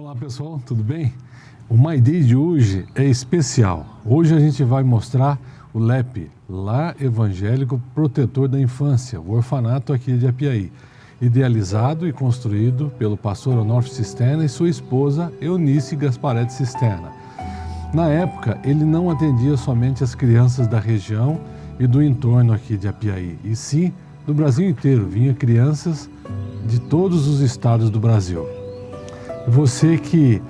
Olá pessoal, tudo bem? O My Day de hoje é especial. Hoje a gente vai mostrar o LEP, Lar Evangélico Protetor da Infância, o orfanato aqui de Apiaí, idealizado e construído pelo pastor Onofre Cisterna e sua esposa Eunice Gasparetti Cisterna. Na época, ele não atendia somente as crianças da região e do entorno aqui de Apiaí, e sim do Brasil inteiro, vinha crianças de todos os estados do Brasil. Você que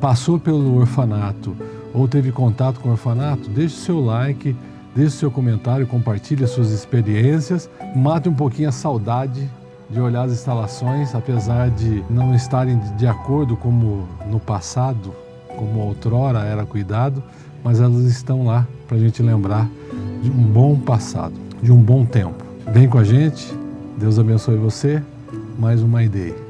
passou pelo orfanato ou teve contato com o orfanato, deixe seu like, deixe seu comentário, compartilhe as suas experiências, mate um pouquinho a saudade de olhar as instalações, apesar de não estarem de acordo como no passado, como outrora era cuidado, mas elas estão lá para a gente lembrar de um bom passado, de um bom tempo. Vem com a gente, Deus abençoe você, mais uma ideia.